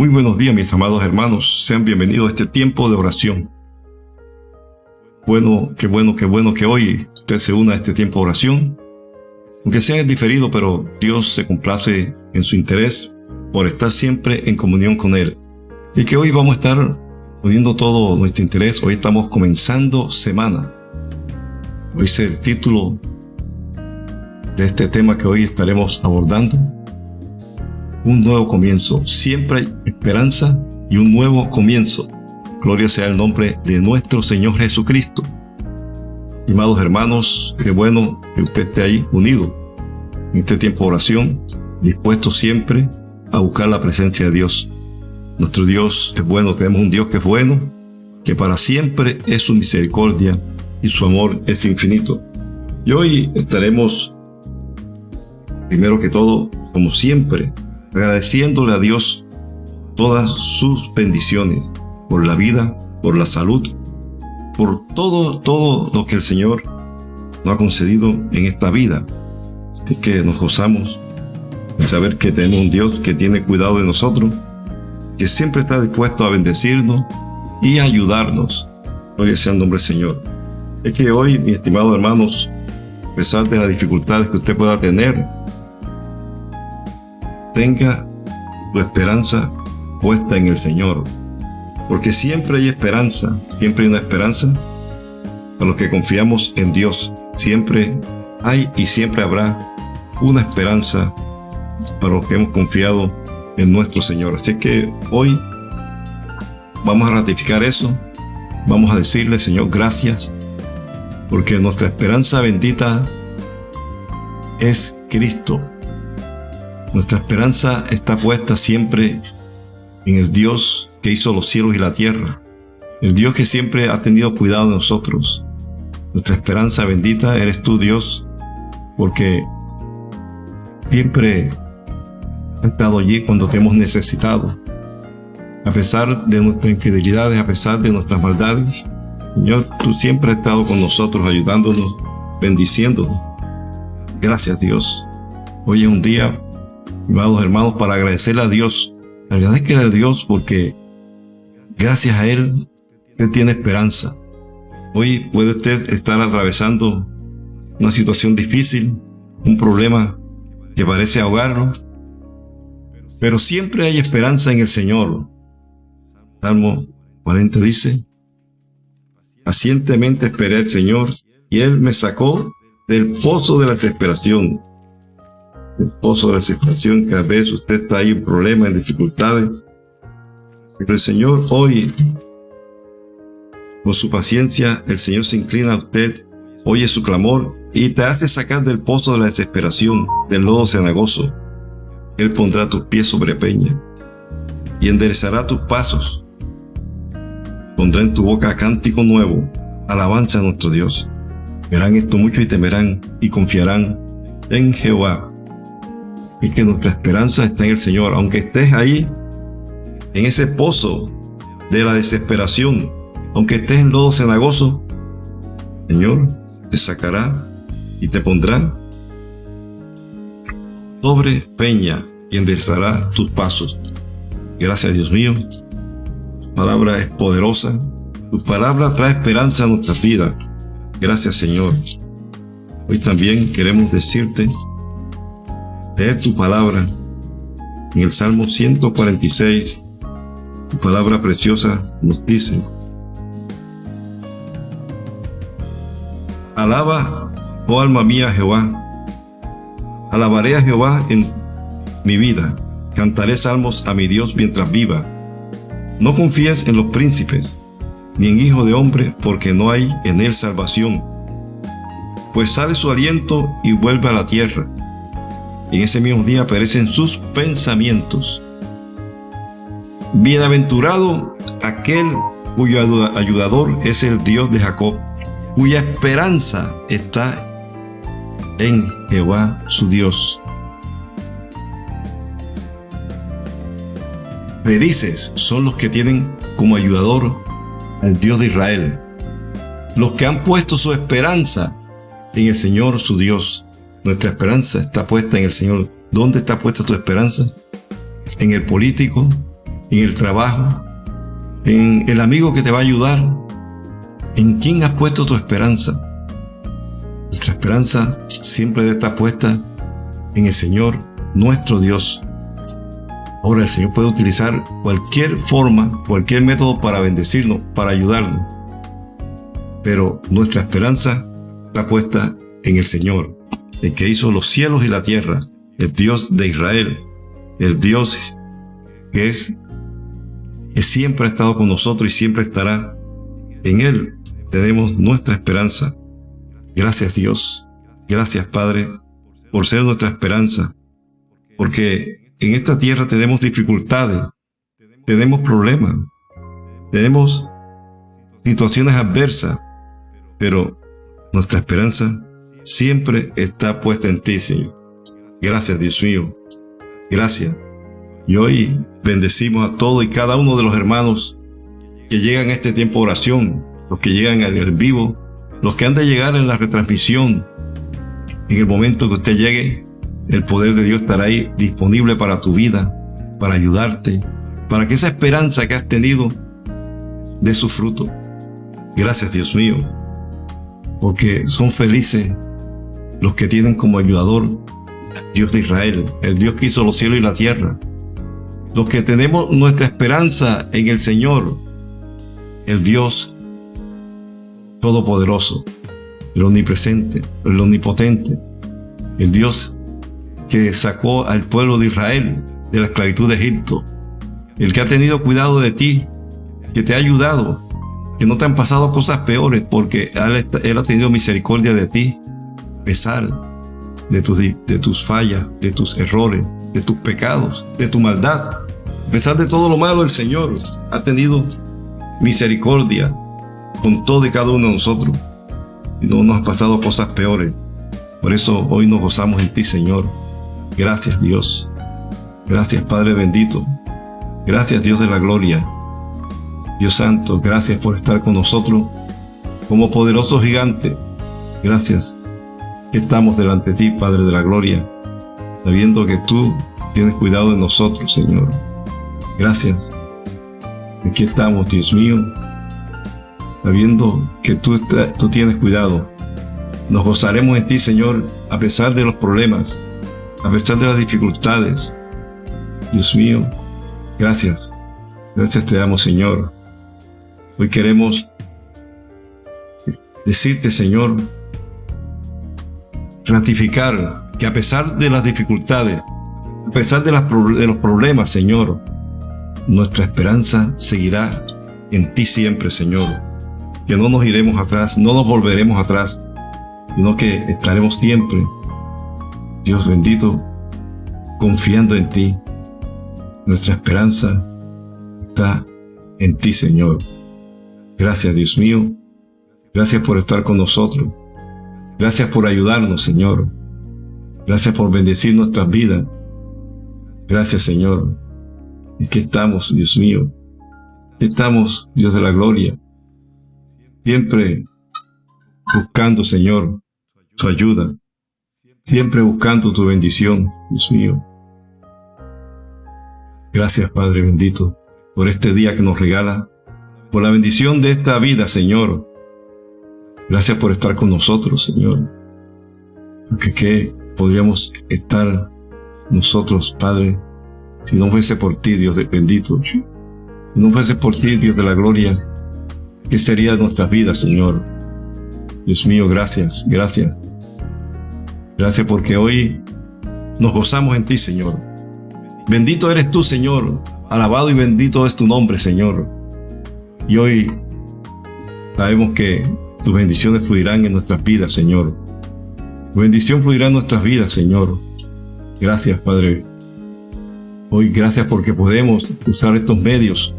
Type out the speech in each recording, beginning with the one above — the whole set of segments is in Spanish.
Muy buenos días mis amados hermanos, sean bienvenidos a este tiempo de oración. Bueno, qué bueno, qué bueno que hoy usted se una a este tiempo de oración. Aunque sea diferido, pero Dios se complace en su interés por estar siempre en comunión con Él. Y que hoy vamos a estar uniendo todo nuestro interés. Hoy estamos comenzando semana. Hoy es el título de este tema que hoy estaremos abordando un nuevo comienzo. Siempre hay esperanza y un nuevo comienzo. Gloria sea el nombre de nuestro Señor Jesucristo. Estimados hermanos, qué bueno que usted esté ahí unido en este tiempo de oración, dispuesto siempre a buscar la presencia de Dios. Nuestro Dios es bueno, tenemos un Dios que es bueno, que para siempre es su misericordia y su amor es infinito. Y hoy estaremos, primero que todo, como siempre, agradeciéndole a Dios todas sus bendiciones por la vida, por la salud, por todo, todo lo que el Señor nos ha concedido en esta vida. Así que nos gozamos en saber que tenemos un Dios que tiene cuidado de nosotros, que siempre está dispuesto a bendecirnos y ayudarnos. Gloria sea el nombre del Señor. Es que hoy, mis estimados hermanos, a pesar de las dificultades que usted pueda tener, tenga su esperanza puesta en el Señor. Porque siempre hay esperanza, siempre hay una esperanza para los que confiamos en Dios. Siempre hay y siempre habrá una esperanza para los que hemos confiado en nuestro Señor. Así que hoy vamos a ratificar eso. Vamos a decirle, Señor, gracias. Porque nuestra esperanza bendita es Cristo. Nuestra esperanza está puesta siempre en el Dios que hizo los cielos y la tierra, el Dios que siempre ha tenido cuidado de nosotros. Nuestra esperanza bendita eres tú, Dios, porque siempre has estado allí cuando te hemos necesitado. A pesar de nuestras infidelidades, a pesar de nuestras maldades, Señor, tú siempre has estado con nosotros, ayudándonos, bendiciéndonos. Gracias, Dios. Hoy es un día amados hermanos, para agradecerle a Dios. Que a Dios porque gracias a Él usted tiene esperanza. Hoy puede usted estar atravesando una situación difícil, un problema que parece ahogarlo, pero siempre hay esperanza en el Señor. Salmo 40 dice, pacientemente esperé al Señor y Él me sacó del pozo de la desesperación el pozo de la situación que a veces usted está ahí en problemas, en dificultades. Pero el Señor hoy, con su paciencia, el Señor se inclina a usted, oye su clamor y te hace sacar del pozo de la desesperación, del lodo cenagoso. Él pondrá tus pies sobre peña y enderezará tus pasos. Pondrá en tu boca cántico nuevo, alabanza a nuestro Dios. Verán esto mucho y temerán y confiarán en Jehová y que nuestra esperanza está en el Señor. Aunque estés ahí, en ese pozo de la desesperación, aunque estés en lodo cenagoso, Señor te sacará y te pondrá sobre peña y enderezará tus pasos. Gracias Dios mío, tu palabra es poderosa, tu palabra trae esperanza a nuestra vida. Gracias Señor. Hoy también queremos decirte leer tu palabra. En el Salmo 146, tu palabra preciosa nos dice, Alaba, oh alma mía, Jehová. Alabaré a Jehová en mi vida. Cantaré salmos a mi Dios mientras viva. No confíes en los príncipes, ni en hijo de hombre, porque no hay en él salvación. Pues sale su aliento y vuelve a la tierra en ese mismo día perecen sus pensamientos. Bienaventurado aquel cuyo ayudador es el Dios de Jacob, cuya esperanza está en Jehová su Dios. Felices son los que tienen como ayudador al Dios de Israel, los que han puesto su esperanza en el Señor su Dios. Nuestra esperanza está puesta en el Señor. ¿Dónde está puesta tu esperanza? ¿En el político? en el trabajo, en el amigo que te va a ayudar. ¿En quién has puesto tu esperanza? Nuestra esperanza siempre debe estar puesta en el Señor, nuestro Dios. Ahora el Señor puede utilizar cualquier forma, cualquier método para bendecirnos, para ayudarnos. Pero nuestra esperanza está puesta en el Señor, el que hizo los cielos y la tierra, el Dios de Israel, el Dios que es que siempre ha estado con nosotros y siempre estará. En Él tenemos nuestra esperanza. Gracias Dios, gracias Padre, por ser nuestra esperanza, porque en esta tierra tenemos dificultades, tenemos problemas, tenemos situaciones adversas, pero nuestra esperanza siempre está puesta en ti, Señor. Gracias, Dios mío. Gracias. Y hoy bendecimos a todos y cada uno de los hermanos que llegan a este tiempo de oración, los que llegan al vivo, los que han de llegar en la retransmisión. En el momento que usted llegue, el poder de Dios estará ahí disponible para tu vida, para ayudarte, para que esa esperanza que has tenido dé su fruto. Gracias Dios mío, porque son felices los que tienen como ayudador Dios de Israel, el Dios que hizo los cielos y la tierra. Los que tenemos nuestra esperanza en el Señor, el Dios Todopoderoso, el Omnipresente, el Omnipotente, el Dios que sacó al pueblo de Israel de la esclavitud de Egipto, el que ha tenido cuidado de ti, que te ha ayudado, que no te han pasado cosas peores porque Él, ha tenido misericordia de ti, pesar de tus, de tus fallas, de tus errores, de tus pecados, de tu maldad. A pesar de todo lo malo, el Señor ha tenido misericordia con todo y cada uno de nosotros. Y no nos ha pasado cosas peores. Por eso hoy nos gozamos en ti, Señor. Gracias, Dios. Gracias, Padre bendito. Gracias, Dios de la gloria. Dios Santo, gracias por estar con nosotros como poderoso gigante. Gracias estamos delante de ti, Padre de la Gloria, sabiendo que tú tienes cuidado de nosotros, Señor. Gracias. Aquí estamos, Dios mío, sabiendo que tú, tú tienes cuidado. Nos gozaremos en ti, Señor, a pesar de los problemas, a pesar de las dificultades. Dios mío, gracias. Gracias te damos, Señor. Hoy queremos decirte, Señor, ratificar que a pesar de las dificultades, a pesar de, de los problemas, Señor, nuestra esperanza seguirá en ti siempre, Señor. Que no nos iremos atrás, no nos volveremos atrás, sino que estaremos siempre, Dios bendito, confiando en ti. Nuestra esperanza está en ti, Señor. Gracias, Dios mío. Gracias por estar con nosotros. Gracias por ayudarnos, Señor. Gracias por bendecir nuestras vidas. Gracias, Señor. Y que estamos, Dios mío. Estamos, Dios de la gloria. Siempre buscando, Señor, tu ayuda. Siempre buscando tu bendición, Dios mío. Gracias, Padre bendito, por este día que nos regala, por la bendición de esta vida, Señor, Gracias por estar con nosotros, Señor. Porque qué podríamos estar nosotros, Padre, si no fuese por ti, Dios de bendito. Si no fuese por ti, Dios de la gloria, ¿qué sería nuestras vidas, Señor? Dios mío, gracias, gracias. Gracias porque hoy nos gozamos en ti, Señor. Bendito eres tú, Señor. Alabado y bendito es tu nombre, Señor. Y hoy sabemos que tus bendiciones fluirán en nuestras vidas, Señor. Tu bendición fluirá en nuestras vidas, Señor. Gracias, Padre. Hoy gracias porque podemos usar estos medios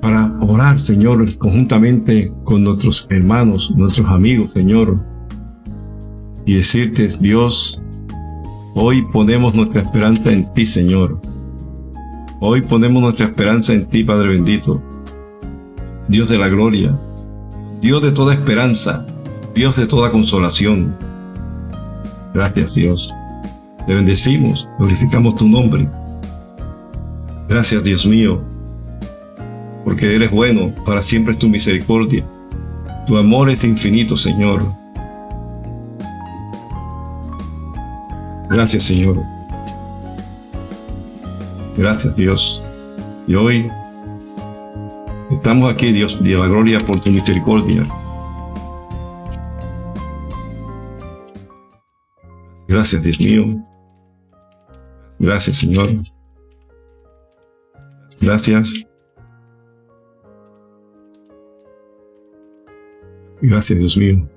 para orar, Señor, conjuntamente con nuestros hermanos, nuestros amigos, Señor. Y decirte, Dios, hoy ponemos nuestra esperanza en ti, Señor. Hoy ponemos nuestra esperanza en ti, Padre bendito. Dios de la gloria. Dios de toda esperanza, Dios de toda consolación. Gracias Dios. Te bendecimos, glorificamos tu nombre. Gracias Dios mío, porque eres bueno, para siempre es tu misericordia. Tu amor es infinito, Señor. Gracias, Señor. Gracias, Dios. Y hoy estamos aquí, Dios, de la gloria por tu misericordia. Gracias, Dios mío. Gracias, Señor. Gracias. Gracias, Dios mío.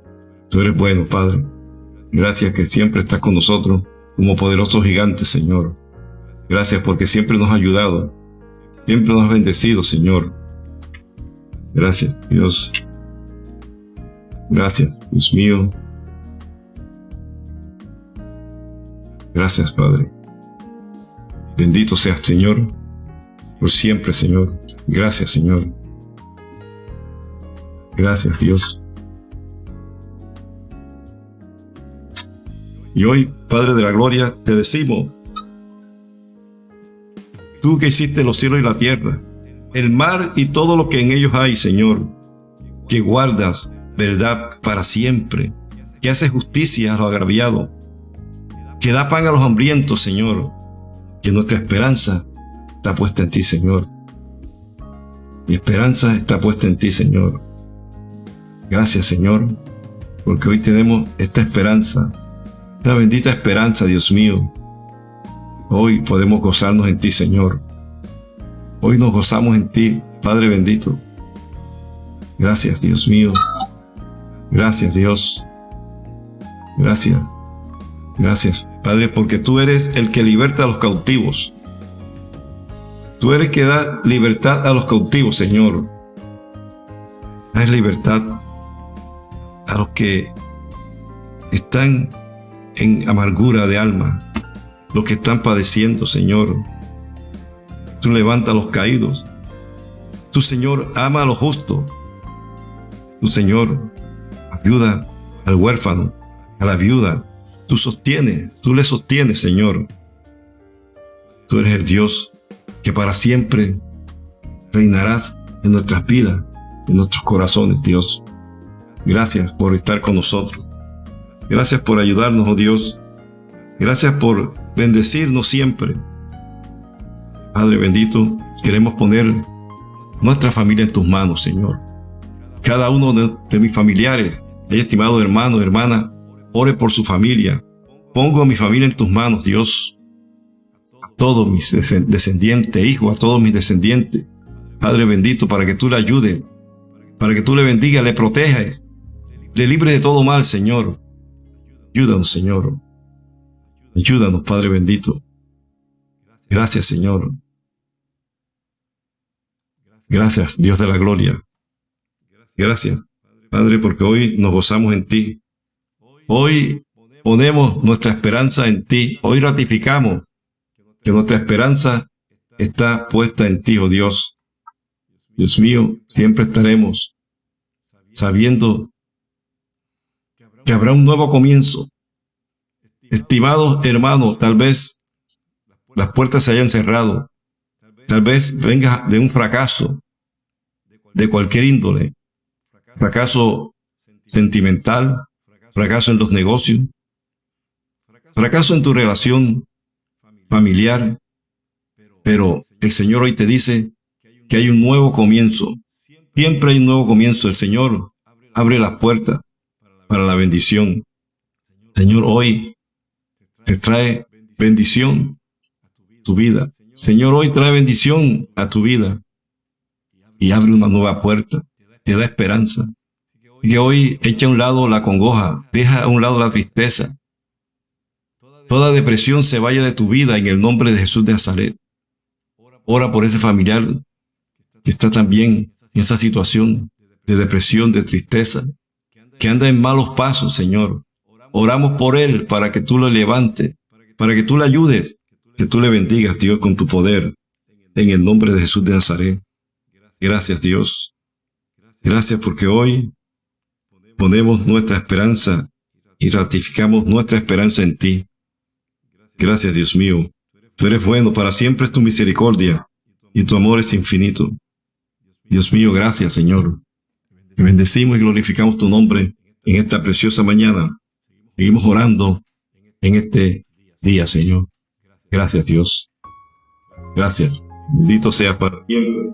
Tú eres bueno, Padre. Gracias que siempre estás con nosotros como poderoso gigante, Señor. Gracias porque siempre nos has ayudado. Siempre nos has bendecido, Señor. Gracias, Dios. Gracias, Dios mío. Gracias, Padre. Bendito seas, Señor, por siempre, Señor. Gracias, Señor. Gracias, Dios. Y hoy, Padre de la Gloria, te decimos, tú que hiciste los cielos y la tierra, el mar y todo lo que en ellos hay, Señor, que guardas verdad para siempre, que haces justicia a los agraviados, que da pan a los hambrientos, Señor, que nuestra esperanza está puesta en ti, Señor. Mi esperanza está puesta en ti, Señor. Gracias, Señor, porque hoy tenemos esta esperanza la bendita esperanza, Dios mío. Hoy podemos gozarnos en ti, Señor. Hoy nos gozamos en ti, Padre bendito. Gracias, Dios mío. Gracias, Dios. Gracias. Gracias, Padre, porque tú eres el que liberta a los cautivos. Tú eres el que da libertad a los cautivos, Señor. Das libertad a los que están en amargura de alma, los que están padeciendo, Señor. Tú levanta a los caídos. Tu Señor ama a los justos. Tu Señor ayuda al huérfano, a la viuda. Tú sostienes, tú le sostienes, Señor. Tú eres el Dios que para siempre reinarás en nuestras vidas, en nuestros corazones, Dios. Gracias por estar con nosotros. Gracias por ayudarnos, oh Dios. Gracias por bendecirnos siempre. Padre bendito, queremos poner nuestra familia en tus manos, Señor. Cada uno de, mis familiares, estimado hermano, hermana, ore por su familia. Pongo a mi familia en tus manos, Dios. A todos mis descendientes, hijos, a todos mis descendientes. Padre bendito, para que tú le ayudes, para que tú le bendigas, le protejas, le libres de todo mal, Señor. Ayúdanos, Señor. Ayúdanos, Padre bendito. Gracias, Señor. Gracias, Dios de la gloria. Gracias, Padre, porque hoy nos gozamos en ti. Hoy ponemos nuestra esperanza en ti. Hoy ratificamos que nuestra esperanza está puesta en ti, oh Dios. Dios mío, siempre estaremos sabiendo que habrá un nuevo comienzo. Estimados hermanos, tal vez las puertas se hayan cerrado. Tal vez venga de un fracaso de cualquier índole. Fracaso sentimental, fracaso en los negocios, fracaso en tu relación familiar. Pero el Señor hoy te dice que hay un nuevo comienzo. Siempre hay un nuevo comienzo. El Señor abre las puertas para la bendición. Señor, hoy te trae bendición a tu vida. Señor, hoy trae bendición a tu vida y abre una nueva puerta, te da esperanza. Que hoy echa a un lado la congoja, deja a un lado la tristeza. Toda depresión se vaya de tu vida en el nombre de Jesús de Nazaret. Ora por ese familiar que está también en esa situación de depresión, de tristeza, que anda en malos pasos, Señor. Oramos por él para que tú lo levantes, para que tú le ayudes, que tú le bendigas, Dios, con tu poder. En el nombre de Jesús de Nazaret. Gracias, Dios. Gracias porque hoy ponemos nuestra esperanza y ratificamos nuestra esperanza en ti. Gracias, Dios mío. Tú eres bueno, para siempre es tu misericordia y tu amor es infinito. Dios mío, gracias Señor. Bendecimos y glorificamos tu nombre en esta preciosa mañana. Seguimos orando en este día, Señor. Gracias Dios. Gracias. Bendito sea para siempre.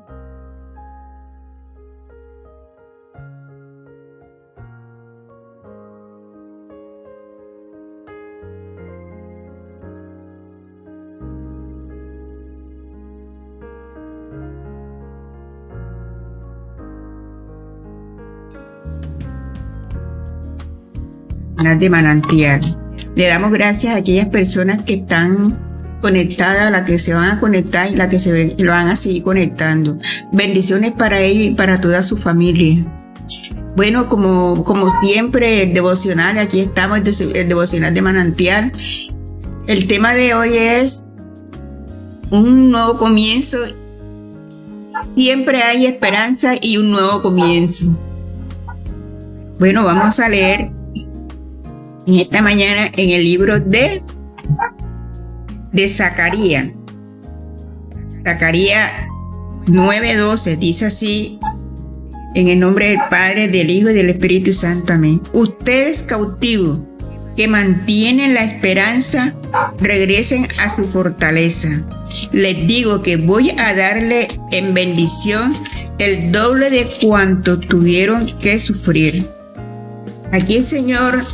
De manantial. Le damos gracias a aquellas personas que están conectadas, las que se van a conectar y las que se lo van a seguir conectando. Bendiciones para ellos y para toda su familia. Bueno, como, como siempre, el devocional, aquí estamos, el devocional de manantial. El tema de hoy es un nuevo comienzo. Siempre hay esperanza y un nuevo comienzo. Bueno, vamos a leer en esta mañana en el libro de, de Zacarías. Zacarías 9:12 dice así, en el nombre del Padre, del Hijo y del Espíritu Santo. Amén. Ustedes cautivos que mantienen la esperanza, regresen a su fortaleza. Les digo que voy a darle en bendición el doble de cuanto tuvieron que sufrir. Aquí el Señor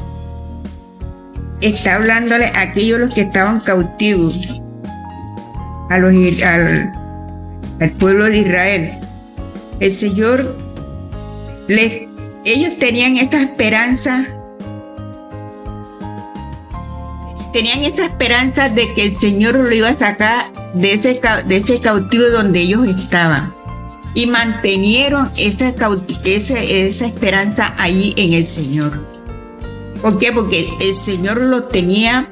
está hablándole a aquellos los que estaban cautivos, a los, al, pueblo de Israel. El Señor, ellos tenían esta esperanza, tenían esta esperanza de que el Señor lo iba a sacar de ese, de ese cautivo donde ellos estaban. Y mantenieron esa, esa, esa esperanza ahí en el Señor. ¿Por qué? Porque el Señor lo tenía,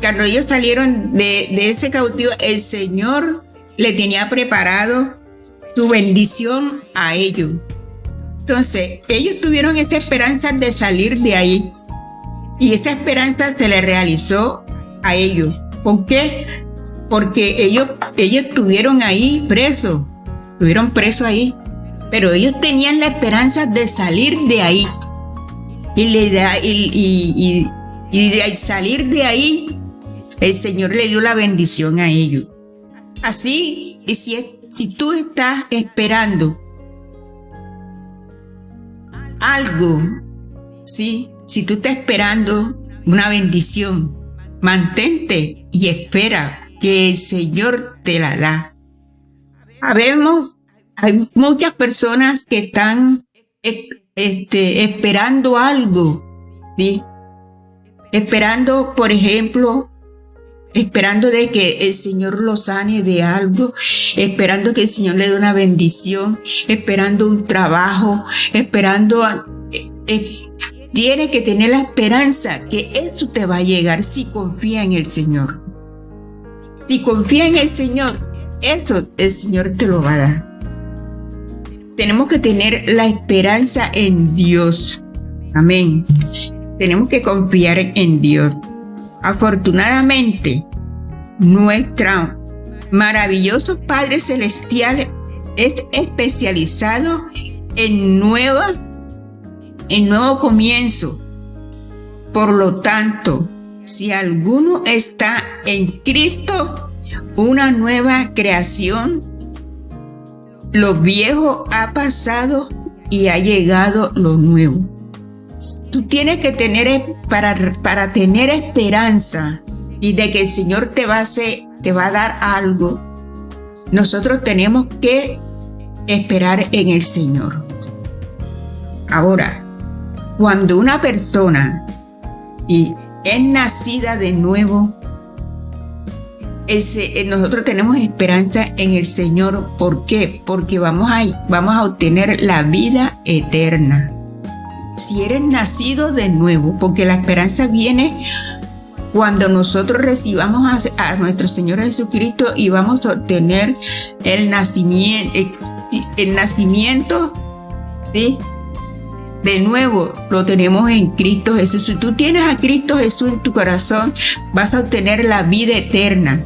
cuando ellos salieron de, ese cautivo, el Señor le tenía preparado su bendición a ellos. Entonces, ellos tuvieron esta esperanza de salir de ahí. Y esa esperanza se le realizó a ellos. ¿Por qué? Porque ellos, ellos estuvieron ahí presos. Estuvieron presos ahí. Pero ellos tenían la esperanza de salir de ahí y, le da, y, de salir de ahí, el Señor le dio la bendición a ellos. Así, y si, si tú estás esperando algo, ¿sí? si tú estás esperando una bendición, mantente y espera que el Señor te la da. Habemos, hay muchas personas que están este, esperando algo, ¿sí? Esperando, por ejemplo, esperando de que el Señor lo sane de algo, esperando que el Señor le dé una bendición, esperando un trabajo, esperando... Eh, eh, tiene que tener la esperanza que eso te va a llegar si confía en el Señor. Si confía en el Señor, eso el Señor te lo va a dar tenemos que tener la esperanza en Dios. Amén. Tenemos que confiar en Dios. Afortunadamente, nuestro maravilloso Padre Celestial es especializado en nueva, en nuevo comienzo. Por lo tanto, si alguno está en Cristo, una nueva creación lo viejo ha pasado y ha llegado lo nuevo. Tú tienes que tener, para, para tener esperanza y de que el Señor te va, a hacer, te va a dar algo, nosotros tenemos que esperar en el Señor. Ahora, cuando una persona y es nacida de nuevo, eh, nosotros tenemos esperanza en el Señor. ¿Por qué? Porque vamos a, vamos a obtener la vida eterna. Si eres nacido de nuevo, porque la esperanza viene cuando nosotros recibamos a, nuestro Señor Jesucristo y vamos a obtener el nacimiento, el, nacimiento. De nuevo, lo tenemos en Cristo Jesús. Si tú tienes a Cristo Jesús en tu corazón, vas a obtener la vida eterna.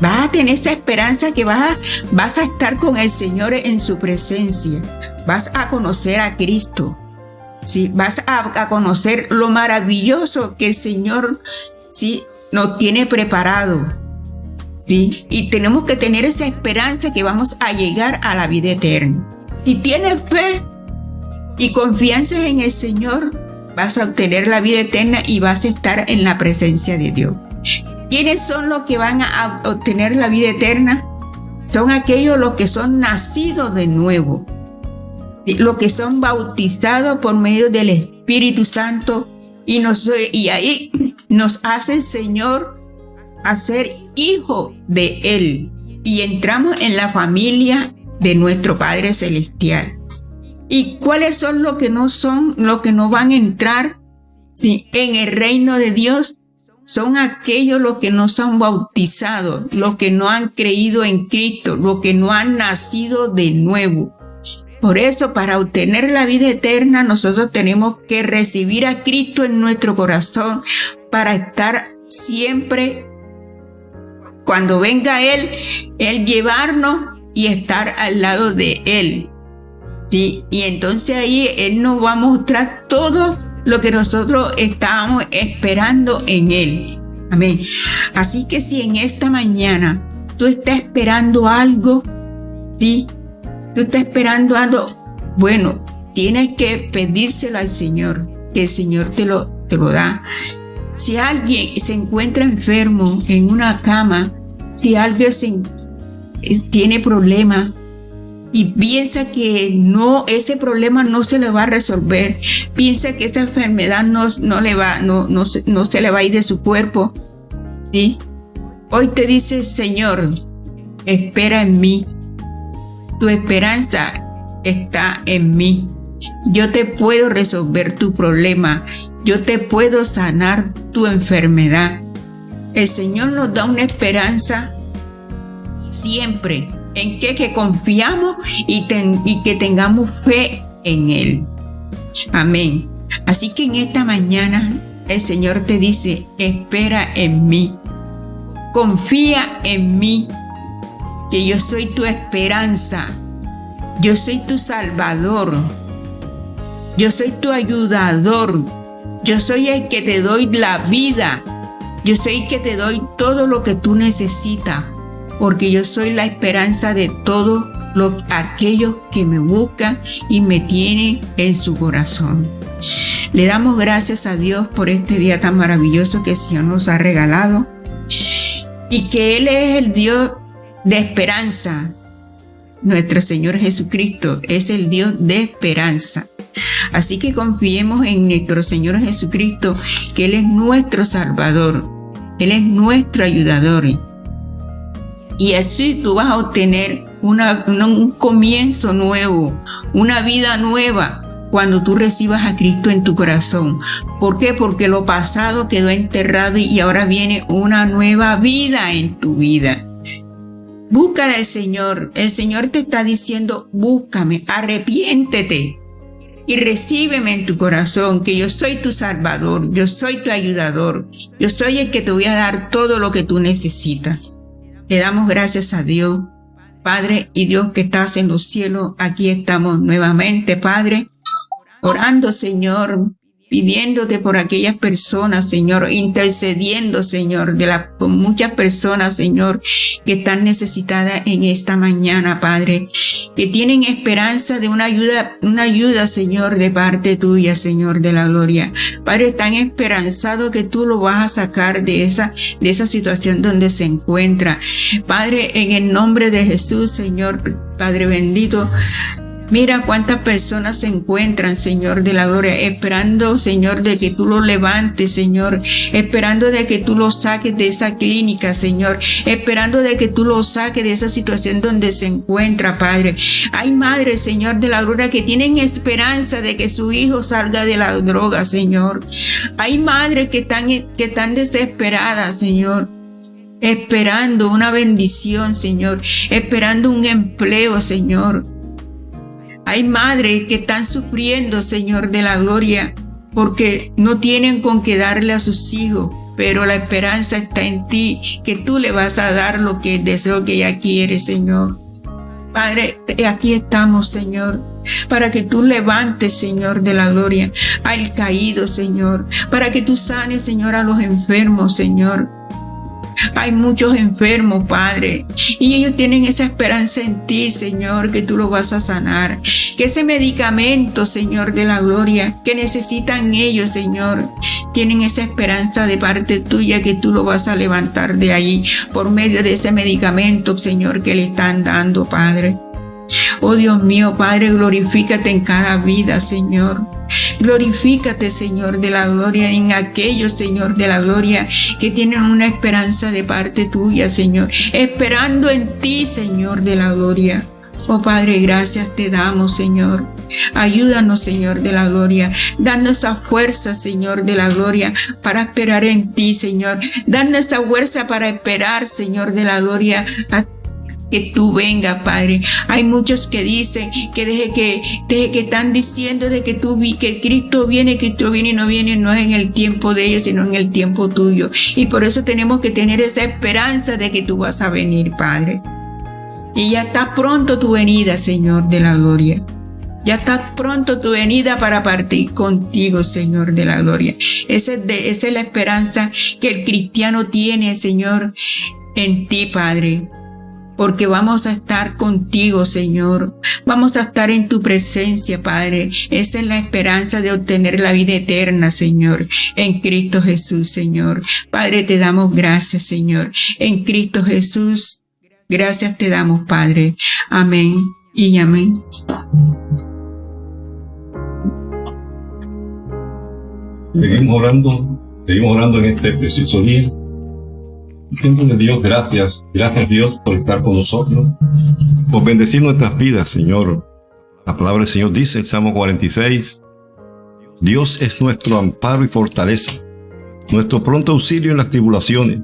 Vas a tener esa esperanza que vas a, vas a estar con el Señor en su presencia. Vas a conocer a Cristo. ¿sí? Vas a, conocer lo maravilloso que el Señor ¿sí? nos tiene preparado. ¿sí? Y tenemos que tener esa esperanza que vamos a llegar a la vida eterna. Si tienes fe y confianza en el Señor, vas a obtener la vida eterna y vas a estar en la presencia de Dios. ¿Quiénes son los que van a obtener la vida eterna? Son aquellos los que son nacidos de nuevo, los que son bautizados por medio del Espíritu Santo y, nos, y ahí nos hace el Señor a ser hijo de Él y entramos en la familia de nuestro Padre Celestial. ¿Y cuáles son los que no son, los que no van a entrar en el reino de Dios? Son aquellos los que no son bautizados, los que no han creído en Cristo, los que no han nacido de nuevo. Por eso, para obtener la vida eterna, nosotros tenemos que recibir a Cristo en nuestro corazón para estar siempre, cuando venga Él, Él llevarnos y estar al lado de Él. ¿Sí? Y entonces ahí Él nos va a mostrar todo lo que nosotros estábamos esperando en Él. Amén. Así que si en esta mañana tú estás esperando algo, ¿sí? Tú estás esperando algo, bueno, tienes que pedírselo al Señor, que el Señor te lo, te lo da. Si alguien se encuentra enfermo en una cama, si alguien tiene problemas, y piensa que no, ese problema no se le va a resolver, piensa que esa enfermedad no, no le va, no, no, no se le va a ir de su cuerpo, ¿sí? Hoy te dice, Señor, espera en mí. Tu esperanza está en mí. Yo te puedo resolver tu problema. Yo te puedo sanar tu enfermedad. El Señor nos da una esperanza siempre en que, que confiamos y, y que tengamos fe en Él. Amén. Así que en esta mañana el Señor te dice, espera en mí, confía en mí, que yo soy tu esperanza, yo soy tu salvador, yo soy tu ayudador, yo soy el que te doy la vida, yo soy el que te doy todo lo que tú necesitas porque yo soy la esperanza de todos aquellos que me buscan y me tienen en su corazón. Le damos gracias a Dios por este día tan maravilloso que el Señor nos ha regalado y que Él es el Dios de esperanza. Nuestro Señor Jesucristo es el Dios de esperanza. Así que confiemos en nuestro Señor Jesucristo, que Él es nuestro Salvador, Él es nuestro ayudador y así tú vas a obtener un comienzo nuevo, una vida nueva cuando tú recibas a Cristo en tu corazón. ¿Por qué? Porque lo pasado quedó enterrado y ahora viene una nueva vida en tu vida. Busca al Señor. El Señor te está diciendo, búscame, arrepiéntete y recíbeme en tu corazón, que yo soy tu salvador, yo soy tu ayudador, yo soy el que te voy a dar todo lo que tú necesitas. Le damos gracias a Dios, Padre y Dios que estás en los cielos. Aquí estamos nuevamente, Padre, orando, Señor, pidiéndote por aquellas personas, Señor, intercediendo, Señor, de las muchas personas, Señor, que están necesitadas en esta mañana, Padre, que tienen esperanza de una ayuda, una ayuda, Señor, de parte tuya, Señor, de la gloria. Padre, tan esperanzado que tú lo vas a sacar de esa, de esa situación donde se encuentra. Padre, en el nombre de Jesús, Señor, Padre bendito, Mira cuántas personas se encuentran, Señor de la gloria, esperando, Señor, de que tú lo levantes, Señor, esperando de que tú lo saques de esa clínica, Señor, esperando de que tú lo saques de esa situación donde se encuentra, Padre. Hay madres, Señor de la gloria, que tienen esperanza de que su hijo salga de la droga, Señor. Hay madres que están, que están desesperadas, Señor esperando una bendición, Señor, esperando un empleo, Señor. Hay madres que están sufriendo, Señor de la gloria, porque no tienen con qué darle a sus hijos. pero la esperanza está en ti, que tú le vas a dar lo que deseo que ella quiere, Señor. Padre, aquí estamos, Señor, para que tú levantes, Señor, de la gloria al caído, Señor, para que tú sanes, Señor, a los enfermos, Señor, hay muchos enfermos, Padre, y ellos tienen esa esperanza en ti, Señor, que tú lo vas a sanar. Que ese medicamento, Señor, de la gloria, que necesitan ellos, Señor, tienen esa esperanza de parte tuya que tú lo vas a levantar de ahí por medio de ese medicamento, Señor, que le están dando, Padre. Oh Dios mío, Padre, glorifícate en cada vida, Señor. Glorifícate, Señor de la gloria, en aquellos, Señor de la gloria, que tienen una esperanza de parte tuya, Señor. Esperando en ti, Señor de la gloria. Oh Padre, gracias te damos, Señor. Ayúdanos, Señor de la gloria. Danos esa fuerza, Señor de la gloria, para esperar en ti, Señor. Danos esa fuerza para esperar, Señor de la gloria, a que tú venga, Padre. Hay muchos que dicen que desde que, que están diciendo de que tú vi, que Cristo viene, Cristo viene y no viene, no es en el tiempo de ellos, sino en el tiempo tuyo. Y por eso tenemos que tener esa esperanza de que tú vas a venir, Padre. Y ya está pronto tu venida, Señor de la gloria. Ya está pronto tu venida para partir contigo, Señor de la gloria. Esa es, de, esa es la esperanza que el cristiano tiene, Señor, en ti, Padre porque vamos a estar contigo, Señor. Vamos a estar en tu presencia, Padre. Esa es la esperanza de obtener la vida eterna, Señor, en Cristo Jesús, Señor. Padre, te damos gracias, Señor. En Cristo Jesús, gracias te damos, Padre. Amén y amén. Seguimos orando, seguimos orando en este precioso día. Dios, gracias. Gracias Dios por estar con nosotros, por bendecir nuestras vidas, Señor. La palabra del Señor dice, el Salmo 46, Dios es nuestro amparo y fortaleza, nuestro pronto auxilio en las tribulaciones.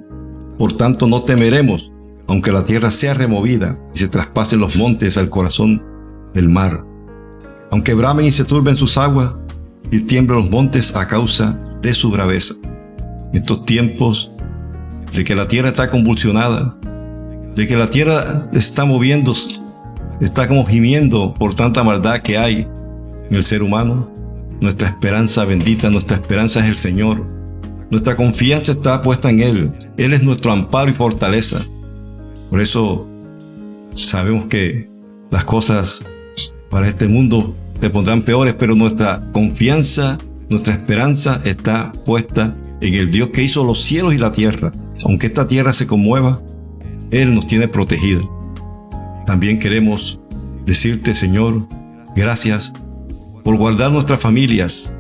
Por tanto, no temeremos, aunque la tierra sea removida y se traspasen los montes al corazón del mar. Aunque bramen y se turben sus aguas y tiemblen los montes a causa de su braveza. En estos tiempos de que la tierra está convulsionada, de que la tierra está moviéndose, está como gimiendo por tanta maldad que hay en el ser humano. Nuestra esperanza bendita, nuestra esperanza es el Señor. Nuestra confianza está puesta en Él. Él es nuestro amparo y fortaleza. Por eso sabemos que las cosas para este mundo se pondrán peores, pero nuestra confianza, nuestra esperanza está puesta en el Dios que hizo los cielos y la tierra aunque esta tierra se conmueva, Él nos tiene protegido. También queremos decirte, Señor, gracias por guardar nuestras familias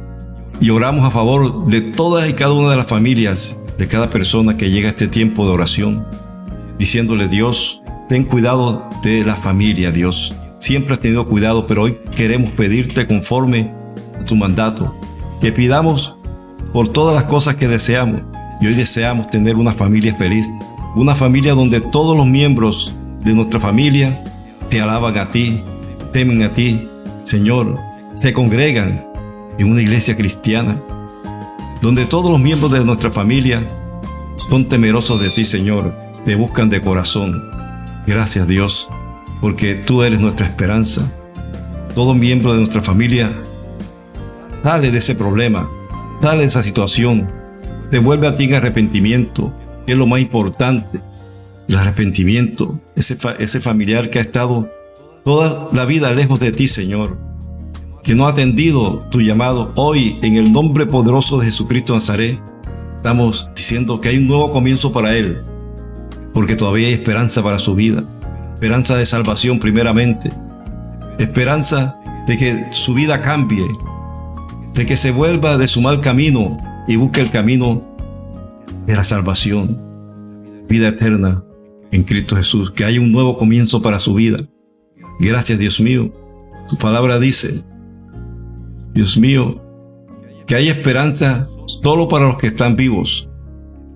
y oramos a favor de todas y cada una de las familias, de cada persona que llega a este tiempo de oración, diciéndole, Dios, ten cuidado de la familia, Dios. Siempre has tenido cuidado, pero hoy queremos pedirte conforme a tu mandato, que pidamos por todas las cosas que deseamos, y hoy deseamos tener una familia feliz, una familia donde todos los miembros de nuestra familia te alaban a ti, temen a ti, Señor, se congregan en una iglesia cristiana, donde todos los miembros de nuestra familia son temerosos de ti, Señor, te buscan de corazón. Gracias Dios, porque tú eres nuestra esperanza. Todo miembro de nuestra familia sale de ese problema, sale de esa situación, te vuelve a ti en arrepentimiento, que es lo más importante. El arrepentimiento, ese, ese familiar que ha estado toda la vida lejos de ti, Señor, que no ha atendido tu llamado hoy en el nombre poderoso de Jesucristo Nazaret. Estamos diciendo que hay un nuevo comienzo para él, porque todavía hay esperanza para su vida, esperanza de salvación primeramente, esperanza de que su vida cambie, de que se vuelva de su mal camino y busque el camino de la salvación, vida eterna en Cristo Jesús, que haya un nuevo comienzo para su vida. Gracias Dios mío. Tu palabra dice, Dios mío, que hay esperanza solo para los que están vivos.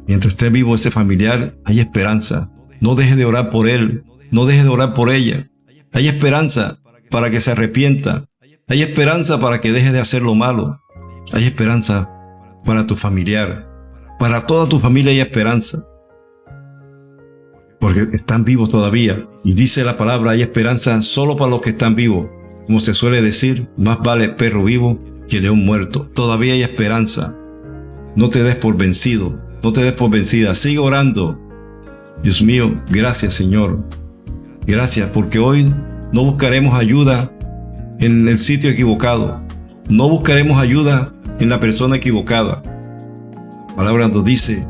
Mientras esté vivo ese familiar, hay esperanza. No deje de orar por él, no deje de orar por ella. Hay esperanza para que se arrepienta. Hay esperanza para que deje de hacer lo malo. Hay esperanza para tu familiar. Para toda tu familia hay esperanza. Porque están vivos todavía. Y dice la palabra, hay esperanza solo para los que están vivos. Como se suele decir, más vale perro vivo que león muerto. Todavía hay esperanza. No te des por vencido. No te des por vencida. Sigue orando. Dios mío, gracias Señor. Gracias porque hoy no buscaremos ayuda en el sitio equivocado. No buscaremos ayuda en la persona equivocada. La palabra nos dice,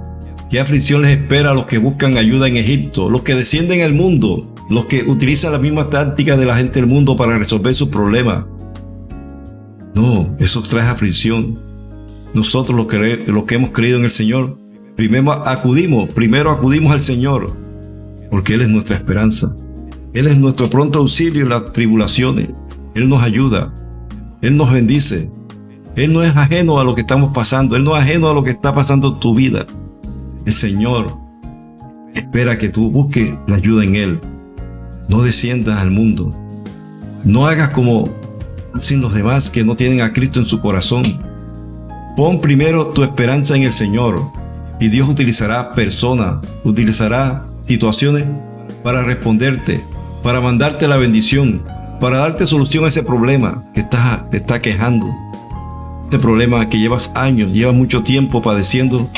¿qué aflicción les espera a los que buscan ayuda en Egipto? Los que descienden al mundo, los que utilizan la misma táctica de la gente del mundo para resolver sus problemas. No, eso trae aflicción. Nosotros los que, los que hemos creído en el Señor, primero acudimos, primero acudimos al Señor, porque Él es nuestra esperanza. Él es nuestro pronto auxilio en las tribulaciones. Él nos ayuda. Él nos bendice. Él no es ajeno a lo que estamos pasando. Él no es ajeno a lo que está pasando en tu vida. El Señor espera que tú busques la ayuda en Él. No desciendas al mundo. No hagas como hacen los demás que no tienen a Cristo en su corazón. Pon primero tu esperanza en el Señor y Dios utilizará personas, utilizará situaciones para responderte, para mandarte la bendición, para darte solución a ese problema que está, te está quejando. Este problema que llevas años, llevas mucho tiempo padeciendo,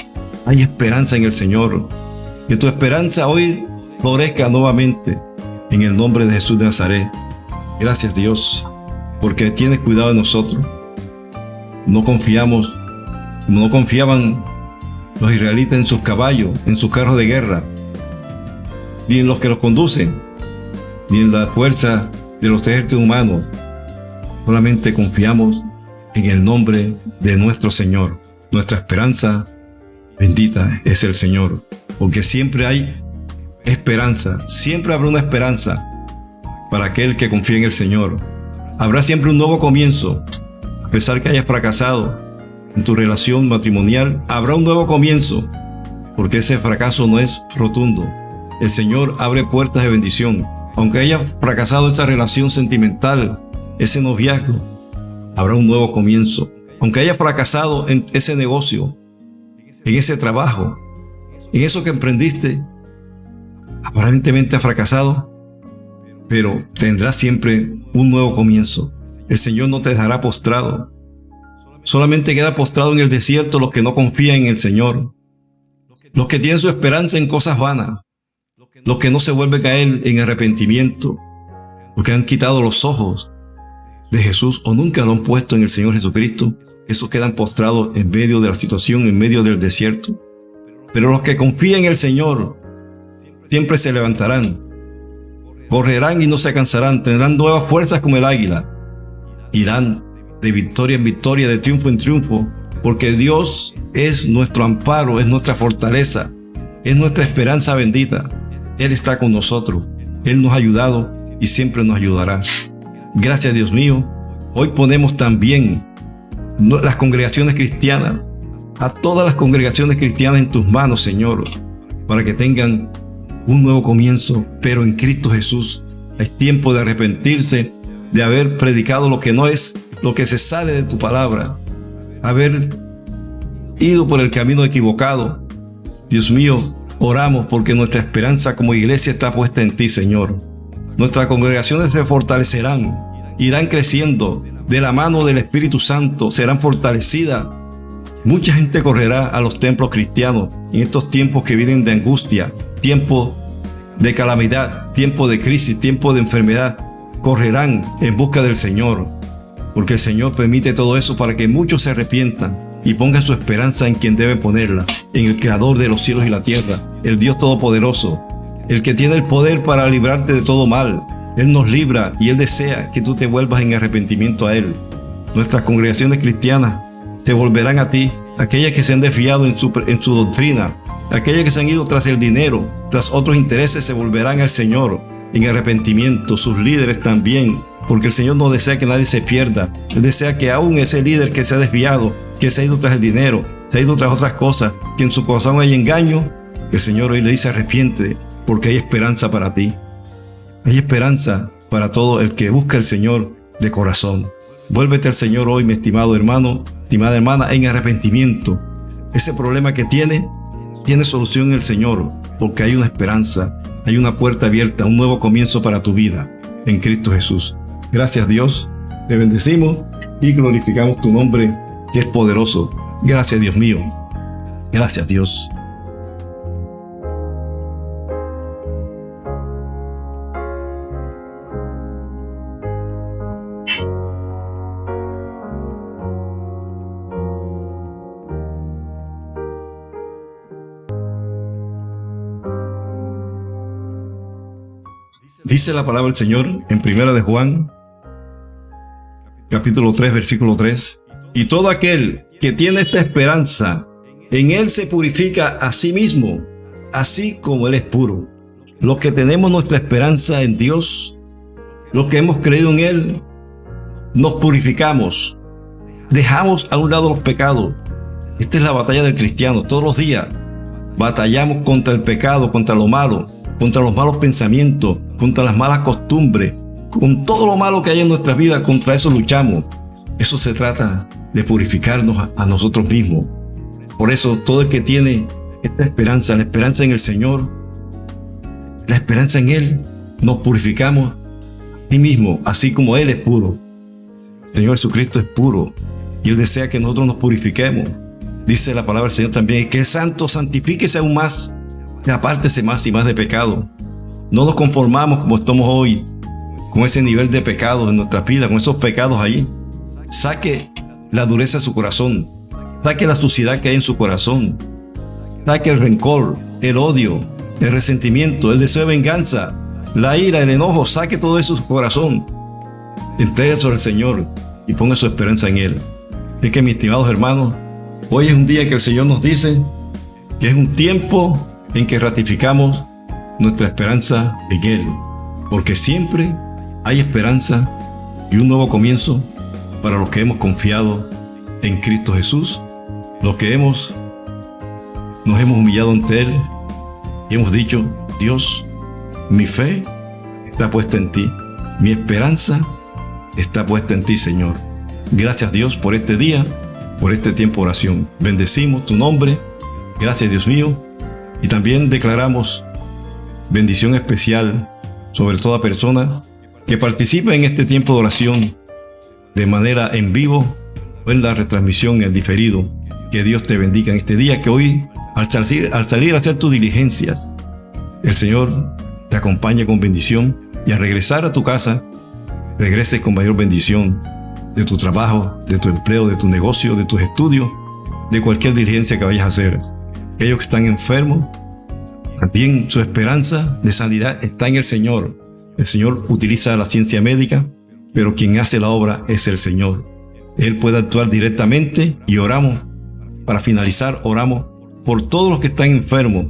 hay esperanza en el Señor. Que tu esperanza hoy florezca nuevamente en el nombre de Jesús de Nazaret. Gracias Dios, porque tienes cuidado de nosotros. No confiamos, como no confiaban los israelitas en sus caballos, en sus carros de guerra, ni en los que los conducen, ni en la fuerza de los ejércitos humanos. Solamente confiamos en el nombre de nuestro Señor. Nuestra esperanza bendita es el Señor, porque siempre hay esperanza, siempre habrá una esperanza para aquel que confía en el Señor. Habrá siempre un nuevo comienzo, a pesar que hayas fracasado en tu relación matrimonial, habrá un nuevo comienzo, porque ese fracaso no es rotundo. El Señor abre puertas de bendición. Aunque haya fracasado esa relación sentimental, ese noviazgo, habrá un nuevo comienzo. Aunque haya fracasado en ese negocio, en ese trabajo, en eso que emprendiste, aparentemente ha fracasado, pero tendrá siempre un nuevo comienzo. El Señor no te dejará postrado. Solamente queda postrado en el desierto los que no confían en el Señor, los que tienen su esperanza en cosas vanas, los que no se vuelven a Él en arrepentimiento, los que han quitado los ojos de Jesús o nunca lo han puesto en el Señor Jesucristo, esos quedan postrados en medio de la situación, en medio del desierto. Pero los que confían en el Señor siempre se levantarán, correrán y no se cansarán, tendrán nuevas fuerzas como el águila, irán de victoria en victoria, de triunfo en triunfo, porque Dios es nuestro amparo, es nuestra fortaleza, es nuestra esperanza bendita. Él está con nosotros, Él nos ha ayudado y siempre nos ayudará. Gracias Dios mío, hoy ponemos también las congregaciones cristianas, a todas las congregaciones cristianas en tus manos, Señor, para que tengan un nuevo comienzo, pero en Cristo Jesús. Es tiempo de arrepentirse, de haber predicado lo que no es, lo que se sale de tu palabra, haber ido por el camino equivocado. Dios mío, Oramos porque nuestra esperanza como iglesia está puesta en ti, Señor. Nuestras congregaciones se fortalecerán, irán creciendo de la mano del Espíritu Santo, serán fortalecidas. Mucha gente correrá a los templos cristianos en estos tiempos que vienen de angustia, tiempo de calamidad, tiempo de crisis, tiempo de enfermedad. Correrán en busca del Señor, porque el Señor permite todo eso para que muchos se arrepientan y ponga su esperanza en quien debe ponerla, en el Creador de los cielos y la tierra, el Dios Todopoderoso, el que tiene el poder para librarte de todo mal. Él nos libra y Él desea que tú te vuelvas en arrepentimiento a Él. Nuestras congregaciones cristianas te volverán a ti, aquellas que se han desviado en su, en su doctrina, aquellas que se han ido tras el dinero, tras otros intereses, se volverán al Señor en arrepentimiento, sus líderes también, porque el Señor no desea que nadie se pierda. Él desea que aún ese líder que se ha desviado que se ha ido tras el dinero, se ha ido tras otras cosas, que en su corazón hay engaño, el Señor hoy le dice arrepiente, porque hay esperanza para ti. Hay esperanza para todo el que busca al Señor de corazón. Vuélvete al Señor hoy, mi estimado hermano, estimada hermana, en arrepentimiento. ese problema que tiene, tiene solución en el Señor, porque hay una esperanza, hay una puerta abierta, un nuevo comienzo para tu vida en Cristo Jesús. Gracias Dios, te bendecimos y glorificamos tu nombre, que es poderoso. Gracias Dios mío. Gracias Dios. Dice la palabra del Señor en Primera de Juan, capítulo 3, versículo 3. Y todo aquel que tiene esta esperanza, en él se purifica a sí mismo, así como él es puro. Los que tenemos nuestra esperanza en Dios, los que hemos creído en él, nos purificamos, dejamos a un lado los pecados. Esta es la batalla del cristiano, todos los días. Batallamos contra el pecado, contra lo malo contra los malos pensamientos, contra las malas costumbres, con todo lo malo que hay en nuestra vida, contra eso luchamos. Eso se trata de purificarnos a, nosotros mismos. Por eso todo el que tiene esta esperanza, la esperanza en el Señor, la esperanza en Él, nos purificamos a sí mismo, así como Él es puro. El Señor Jesucristo es puro y Él desea que nosotros nos purifiquemos. Dice la palabra del Señor también, que es santo, santifíquese aún más apártese más y más de pecado. No nos conformamos como estamos hoy, con ese nivel de pecado en nuestra vida, con esos pecados ahí. Saque la dureza de su corazón. Saque la suciedad que hay en su corazón. Saque el rencor, el odio, el resentimiento, el deseo de venganza, la ira, el enojo. Saque todo eso de su corazón. Entregue eso al Señor y ponga su esperanza en Él. Es que, mis estimados hermanos, hoy es un día que el Señor nos dice que es un tiempo en que ratificamos nuestra esperanza en Él, porque siempre hay esperanza y un nuevo comienzo para los que hemos confiado en Cristo Jesús, los que hemos nos hemos humillado ante Él y hemos dicho, Dios, mi fe está puesta en ti, mi esperanza está puesta en ti, Señor. Gracias Dios por este día, por este tiempo de oración. Bendecimos tu nombre. Gracias Dios mío y también declaramos bendición especial sobre toda persona que participe en este tiempo de oración de manera en vivo o en la retransmisión en diferido. Que Dios te bendiga en este día, que hoy al salir, al a hacer tus diligencias, el Señor te acompañe con bendición y al regresar a tu casa, regreses con mayor bendición de tu trabajo, de tu empleo, de tu negocio, de tus estudios, de cualquier diligencia que vayas a hacer aquellos que están enfermos, también su esperanza de sanidad está en el Señor. El Señor utiliza la ciencia médica, pero quien hace la obra es el Señor. Él puede actuar directamente y oramos. Para finalizar, oramos por todos los que están enfermos,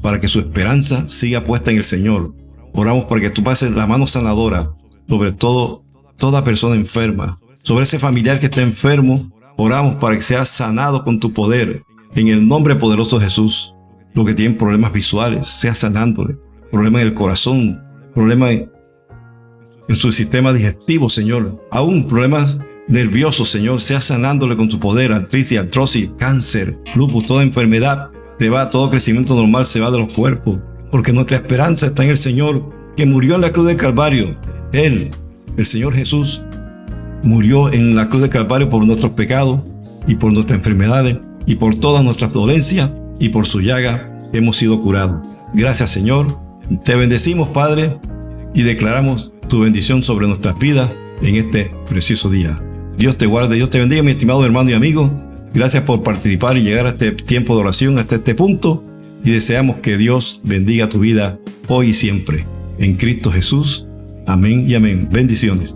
para que su esperanza siga puesta en el Señor. Oramos para que tú pases la mano sanadora sobre todo toda persona enferma, sobre ese familiar que está enfermo. Oramos para que sea sanado con tu poder, en el nombre poderoso de Jesús, los que tienen problemas visuales, sea sanándole, problemas en el corazón, problemas en su sistema digestivo, Señor, aún problemas nerviosos, Señor, sea sanándole con tu poder, artritis, artrosis, cáncer, lupus, toda enfermedad, te va, todo crecimiento normal se va de los cuerpos, porque nuestra esperanza está en el Señor, que murió en la cruz del Calvario. Él, el Señor Jesús, murió en la cruz del Calvario por nuestros pecados y por nuestras enfermedades y por todas nuestras dolencias y por su llaga hemos sido curados. Gracias Señor, te bendecimos Padre y declaramos tu bendición sobre nuestras vidas en este precioso día. Dios te guarde, Dios te bendiga mi estimado hermano y amigo. Gracias por participar y llegar a este tiempo de oración, hasta este punto. Y deseamos que Dios bendiga tu vida hoy y siempre. En Cristo Jesús. Amén y amén. Bendiciones.